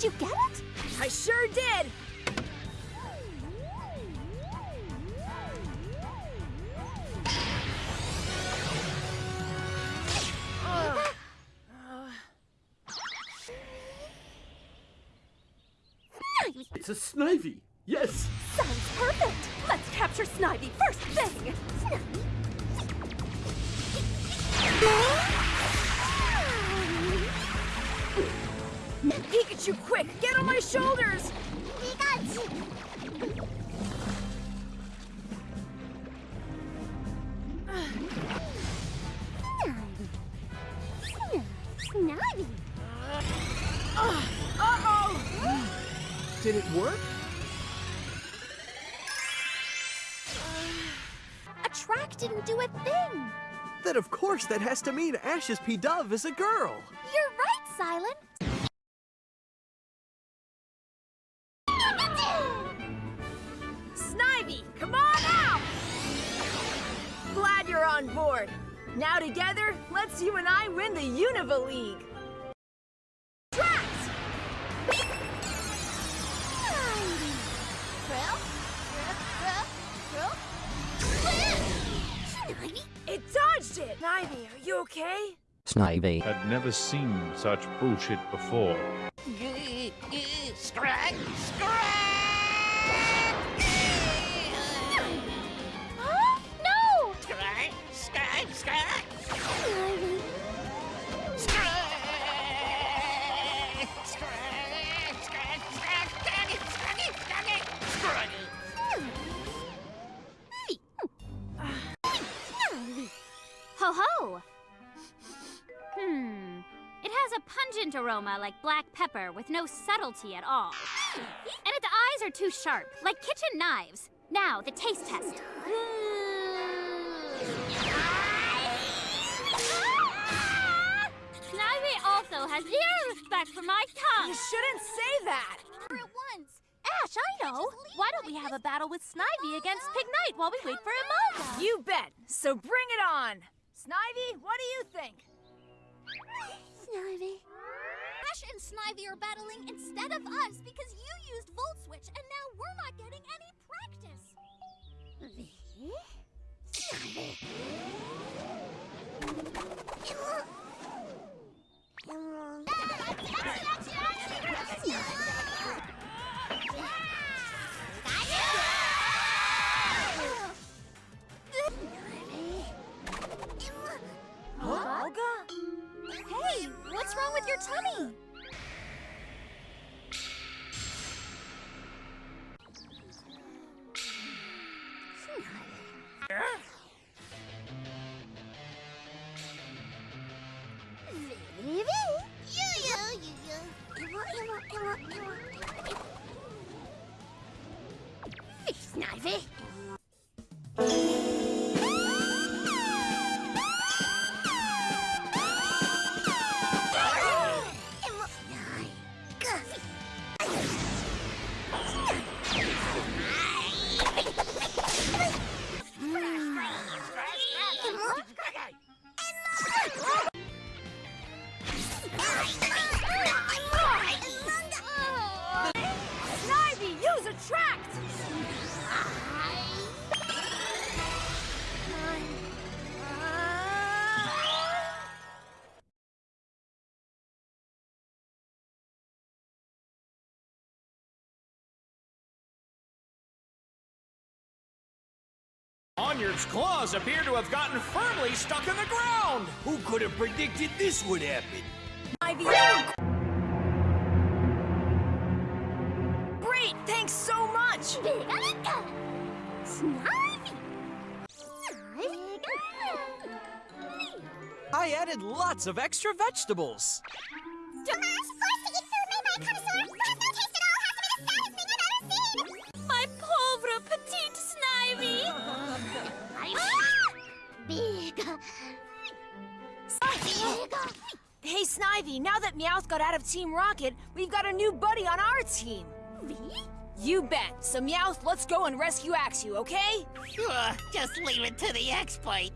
Did you get it? I sure did! It's a Snivy! Yes! Sounds perfect! Let's capture Snivy first thing! Pikachu, quick! Get on my shoulders! Snivy! Uh-oh! Did it work? Attract didn't do a thing! Then of course that has to mean Ash's Pidove is a girl. You're right, Cilan! On board. Now together, let's you and I win the Unova League. Tracks! It dodged it! Snivy, are you okay? Snivy. Had never seen such bullshit before. Has a pungent aroma like black pepper with no subtlety at all. And its eyes are too sharp, like kitchen knives. Now, the taste test. Mmm. Snivy also has zero respect for my tongue. You shouldn't say that! At once! Ash, I know! Why don't we have a battle with Snivy against Pignite while we wait for Imelda? You bet! So bring it on! Snivy, what do you think? Snivy. Ash and Snivy are battling instead of us because you used Volt Switch and now we're not getting any practice. Tummy? Onyard's claws appear to have gotten firmly stuck in the ground! Who could have predicted this would happen? You were great! Thanks so much! I added lots of extra vegetables. Hey, Snivy, now that Meowth got out of Team Rocket, we've got a new buddy on our team. Me? You bet. So Meowth, let's go and rescue Axew, okay? Just leave it to the expert.